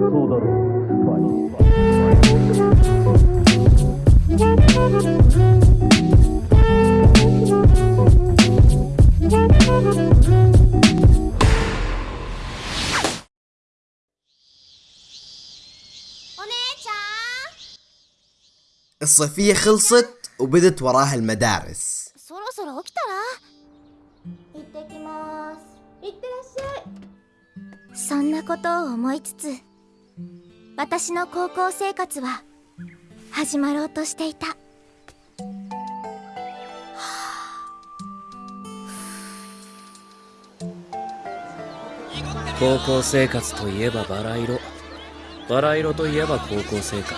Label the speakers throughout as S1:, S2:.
S1: そうだろうスパイ
S2: お姉ちゃ
S3: الصيفية خلصت وبدت وراها المدارس
S2: んそろそろ起きたら行ってきます行ってらっしゃいそんなことを思いつつ 私の高校生活は始まろうとしていた
S4: 高校生活といえばバラ色バラ色といえば高校生活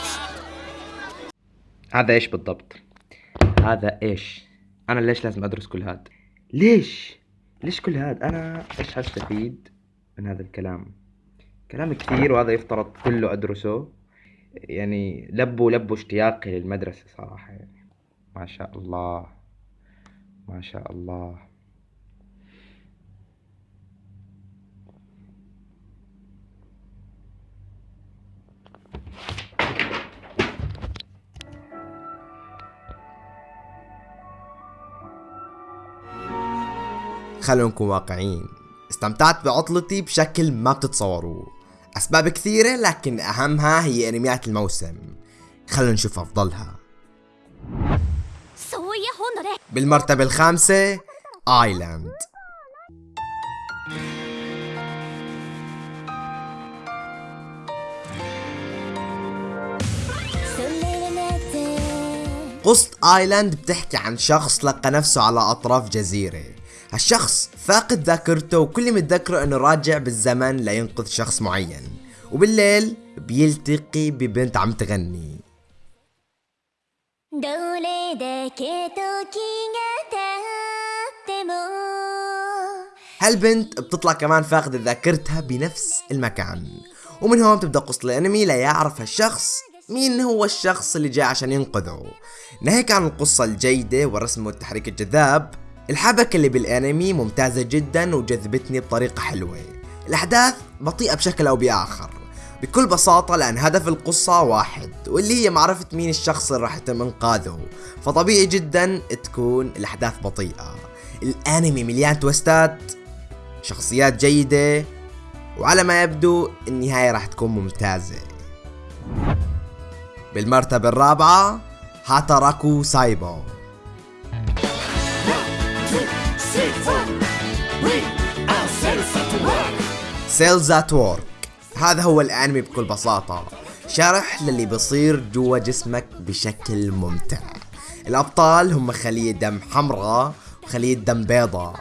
S5: هذا ايش بالضبط؟ هذا ايش؟ انا ليش لازم ادرس كل هذا؟ ليش؟ ليش كل هذا؟ انا ايش هستفيد من هذا الكلام؟ كلام كثير وهذا يفترض كله أدرسه. يعني لبوا لبوا اشتياقي للمدرسة صراحة يعني. ما شاء الله. ما شاء الله.
S3: خلونا نكون واقعيين. استمتعت بعطلتي بشكل ما بتتصوروا. أسباب كثيرة لكن أهمها هي أنميات الموسم. خلونا نشوف أفضلها. بالمرتبة الخامسة آيلاند. قصة آيلاند بتحكي عن شخص لقى نفسه على أطراف جزيرة. هالشخص فاقد ذاكرته وكل ما يتذكره إنه راجع بالزمن لينقذ شخص معين. وبالليل بيلتقي ببنت عم تغني. هالبنت بتطلع كمان فاقدة ذاكرتها بنفس المكان؟ ومن هون بتبدأ قصة الأنمي ليعرف هالشخص مين هو الشخص اللي جاء عشان ينقذه. ناهيك عن القصة الجيدة والرسم والتحريك الجذاب. الحبكة اللي بالأنمي ممتازة جدا وجذبتني بطريقة حلوة. الأحداث بطيئة بشكل أو بآخر. بكل بساطة لأن هدف القصة واحد واللي هي معرفة مين الشخص اللي راح يتم إنقاذه. فطبيعي جدا تكون الأحداث بطيئة. الأنمي مليان تويستات شخصيات جيدة وعلى ما يبدو النهاية راح تكون ممتازة. بالمرتبة الرابعة هاتاراكو سايبو. Cells at Work هذا هو الأنمي بكل بساطة. شرح للي بيصير جوا جسمك بشكل ممتع. الأبطال هم خلية دم حمراء وخلية دم بيضاء.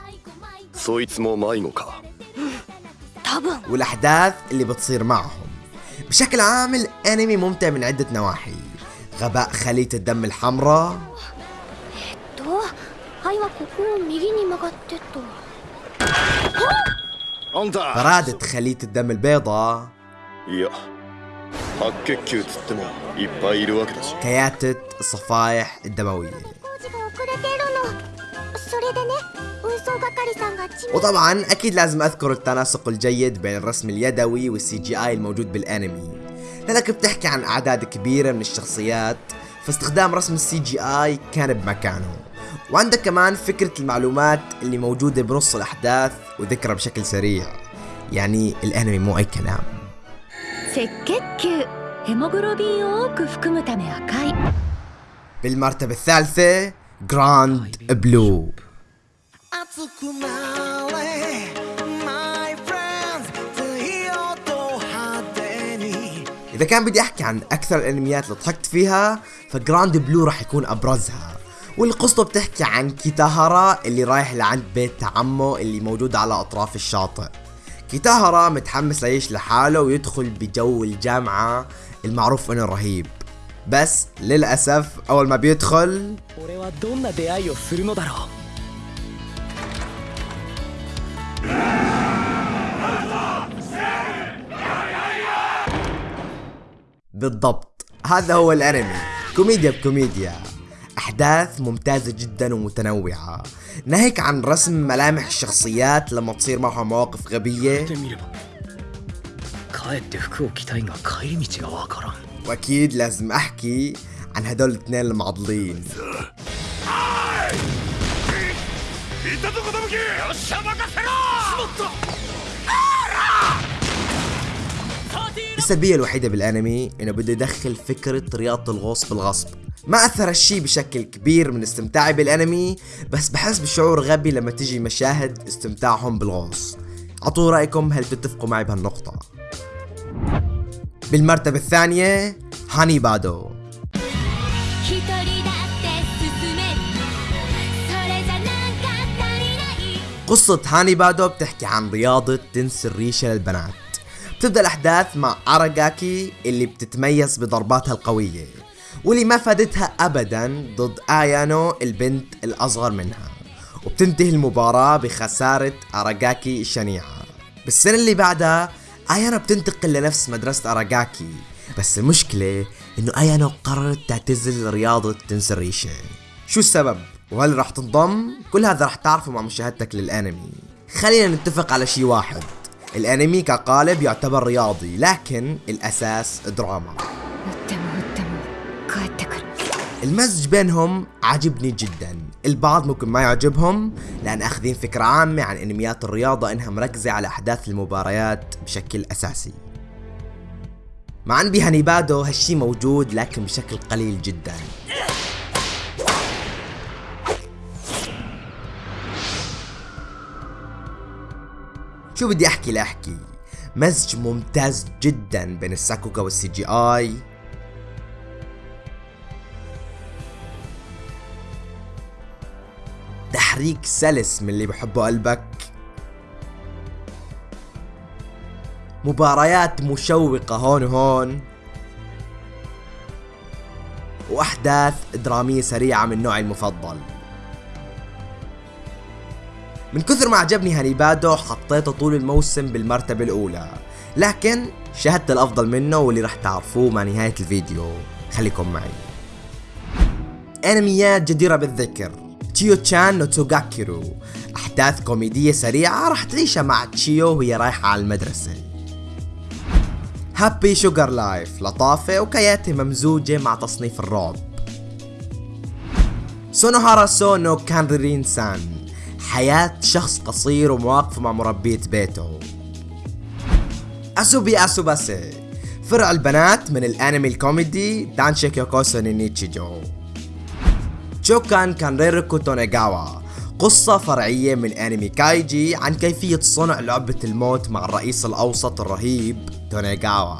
S3: والأحداث اللي بتصير معهم. بشكل عام الأنمي ممتع من عدة نواحي. غباء خلية الدم الحمراء
S2: ここを右に曲がってと
S6: あんた
S3: فرادة خلية الدم البيضاء
S6: いや白血球つってもいっぱいいるわけだし
S3: كياتة الصفائح الدموية
S2: 工事が遅れているのそれでね運送係さんが地面
S3: وطبعا اكيد لازم اذكر التناسق الجيد بين الرسم اليدوي والسي جي اي الموجود بالانمي لانك بتحكي عن اعداد كبيرة من الشخصيات فاستخدام رسم السي جي اي كان بمكانه وعندك كمان فكرة المعلومات اللي موجودة بنص الأحداث وذكرها بشكل سريع. يعني الأنمي مو أي كلام. بالمرتبة الثالثة
S7: Grand Blue
S3: إذا كان بدي أحكي عن أكثر الأنميات اللي ضحكت فيها ف Grand Blue راح يكون أبرزها. والقصة بتحكي عن كيتاهارا اللي رايح لعند بيت عمه اللي موجود على أطراف الشاطئ. كيتاهارا متحمس ليعيش لحاله ويدخل بجو الجامعة المعروف إنه رهيب. بس للأسف أول ما بيدخل بالضبط. هذا هو الأنمي. كوميديا بكوميديا. أحداث ممتازة جدا ومتنوعة. ناهيك عن رسم ملامح الشخصيات لما تصير معهم مواقف غبية. وأكيد لازم أحكي عن هدول الاثنين المعضلين. السلبية الوحيدة بالأنمي إنه بده يدخل فكرة رياضة الغوص بالغصب. ما أثر الشيء بشكل كبير من استمتاعي بالأنمي بس بحس بشعور غبي لما تجي مشاهد استمتاعهم بالغوص. اعطوا رأيكم هل تتفقوا معي بهالنقطة؟ بالمرتبة الثانية هاني بادو. قصة هاني بادو بتحكي عن رياضة تنس الريشة للبنات. بتبدأ الأحداث مع أراغاكي اللي بتتميز بضرباتها القوية واللي ما فادتها أبدا ضد آيانو البنت الأصغر منها. وبتنتهي المباراة بخسارة أراغاكي الشنيعة. بالسنة اللي بعدها آيانو بتنتقل لنفس مدرسة أراغاكي بس المشكلة إنه آيانو قررت تعتزل رياضة تنس الريشة شو السبب؟ وهل راح تنضم؟ كل هذا راح تعرفه مع مشاهدتك للأنمي. خلينا نتفق على شي واحد. الأنمي كقالب يعتبر رياضي لكن الأساس دراما. المزج بينهم عجبني جدا. البعض ممكن ما يعجبهم لأنا آخذين فكرة عامة عن أنميات الرياضة إنها مركزة على أحداث المباريات بشكل أساسي. مع أن بهانيبادو هالشي موجود لكن بشكل قليل جدا. شو بدي أحكي لاحكي مزج ممتاز جدا بين الساكوغا وال CGI تحريك سلس من اللي بحبه قلبك. مباريات مشوقة هون وهون. وأحداث درامية سريعة من نوعي المفضل. من كثر ما عجبني هانيبادو حطيته طول الموسم بالمرتبة الأولى. لكن شاهدت الأفضل منه واللي راح تعرفوه مع نهاية الفيديو. خليكم معي. أنميات جديرة بالذكر. تشيو تشان نو توغاكيرو أحداث كوميدية سريعة راح تعيشها مع تشيو وهي رايحة على المدرسة. Happy Sugar Life لطافة وكياتي ممزوجة مع تصنيف الرعب سونوهارا سونو كانرين سان حياة شخص قصير ومواقفه مع مربية بيته. أسوبي أسوباسي. فرع البنات من الأنمي الكوميدي دانشي كيوكوسو نينيتشيجو تشوكان كان ريروكو تونيغاوا قصة فرعية من أنمي كايجي عن كيفية صنع لعبة الموت مع الرئيس الأوسط الرهيب تونيغاوا.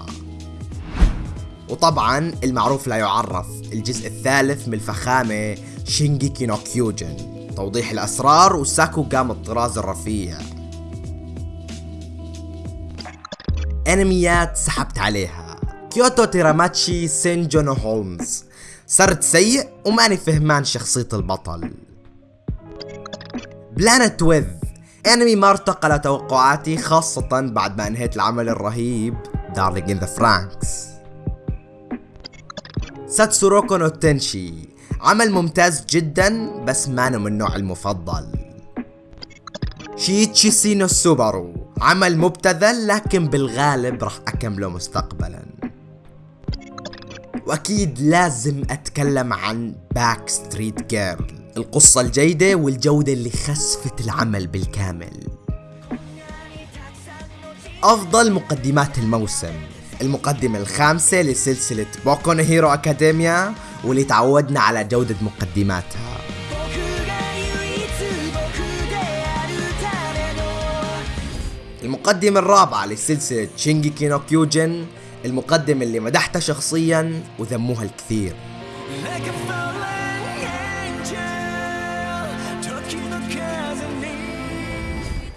S3: وطبعا المعروف لا يعرف الجزء الثالث من الفخامة شينجيكي نو كيوجن. توضيح الأسرار وساكوغا من الطراز الرفيع. أنميات سحبت عليها. كيوتو تيراماتشي سانجو نو هولمز. سرد سيء وماني فهمان شخصية البطل. Planet With. أنمي ما ارتقى لتوقعاتي خاصة بعد ما انهيت العمل الرهيب Darling in the Franxx ساتسوروكو نو تنشي. عمل ممتاز جدا بس مانو من نوع المفضل. شيتشي سينو سوبارو عمل مبتذل لكن بالغالب راح أكمله مستقبلا. وأكيد لازم أتكلم عن Back Street Girls القصة الجيدة والجودة اللي خسفت العمل بالكامل. أفضل مقدمات الموسم. المقدمة الخامسة لسلسلة بوكو Hero Academia واللي تعودنا على جودة مقدماتها. المقدمة الرابعة لسلسلة شينجيكي نو كيوجن المقدمة اللي مدحتها شخصيا وذموها الكثير.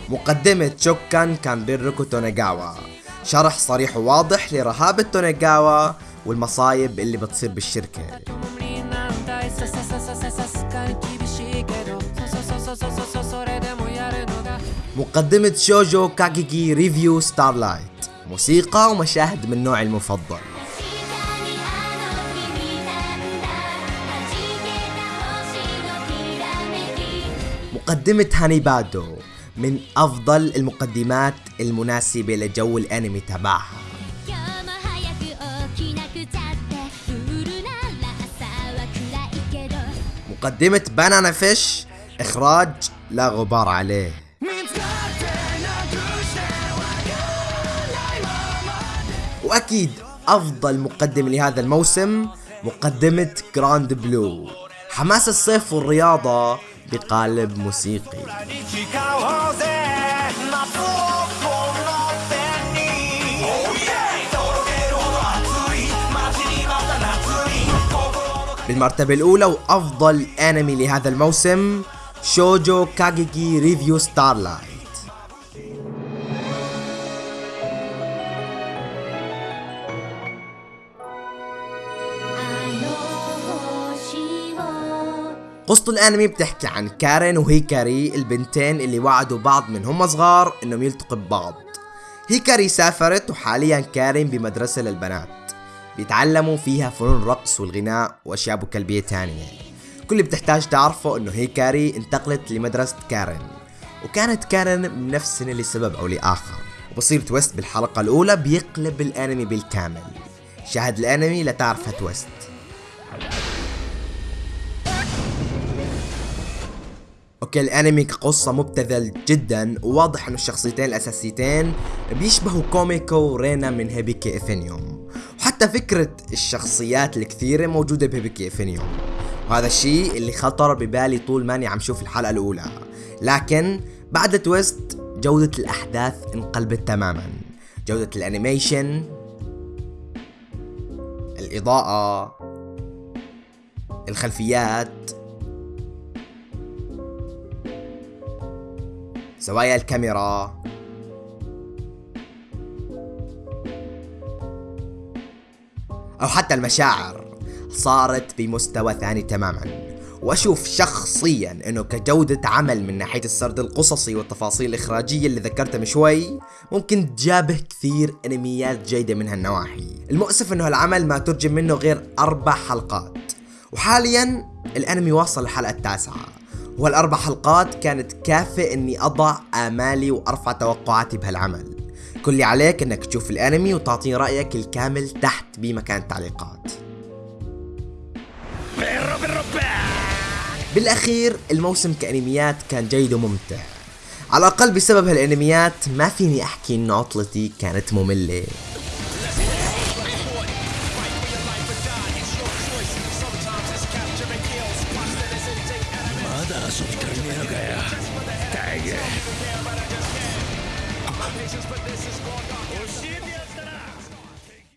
S3: مقدمة شوكان كان بيركو تونيغاوا. شرح صريح وواضح لرهابة تونيغاوا والمصايب اللي بتصير بالشركة. مقدمة شوجو كاكيكي Revue Starlight. موسيقى ومشاهد من نوعي المفضل. مقدمة هاني بادو من أفضل المقدمات المناسبة لجو الأنمي تبعها. مقدمة بانانا فيش إخراج لا غبار عليه. وأكيد أفضل مقدم لهذا الموسم مقدمة جراند بلو حماس الصيف والرياضة بقالب موسيقي. بالمرتبة الأولى وأفضل أنمي لهذا الموسم شوجو كاجيكي ريفيو ستارلايت قصة الأنمي بتحكي عن كارين وهيكاري البنتين اللي وعدوا بعض من هم صغار إنهم يلتقوا ببعض. هيكاري سافرت وحاليا كارين بمدرسة للبنات. بيتعلموا فيها فنون الرقص والغناء وأشياء أبو كلبية تانية. كل اللي بتحتاج تعرفه إنه هيكاري انتقلت لمدرسة كارين. وكانت كارين من نفس السنة لسبب أو لآخر. وبصير twist بالحلقة الأولى بيقلب الأنمي بالكامل. شاهد الأنمي لتعرف هال twist okay الأنمي كقصة مبتذل جدا وواضح إنه الشخصيتين الأساسيتين بيشبهوا كوميكو ورينا من هيبيكي إفينيوم. وحتى فكرة الشخصيات الكثيرة موجودة بهيبيكي إفينيوم. وهذا الشيء اللي خطر ببالي طول ماني عم شوف الحلقة الأولى. لكن بعد ال twist جودة الأحداث انقلبت تماما. جودة ال animation الإضاءة الخلفيات زوايا الكاميرا. أو حتى المشاعر. صارت بمستوى ثاني تماما. وأشوف شخصيا أنه كجودة عمل من ناحية السرد القصصي والتفاصيل الإخراجية اللي ذكرتها من شوي ممكن تجابه كثير أنميات جيدة من هالنواحي. المؤسف أنه العمل ما ترجم منه غير أربع حلقات. وحاليا الأنمي واصل الحلقة التاسعة. والأربع حلقات كانت كافية إني أضع آمالي وأرفع توقعاتي بهالعمل. كل اللي عليك إنك تشوف الأنمي وتعطيني رأيك الكامل تحت بمكان التعليقات. بالأخير الموسم كأنميات كان جيد وممتع. على الأقل بسبب هالأنميات ما فيني أحكي إن عطلتي كانت مملة.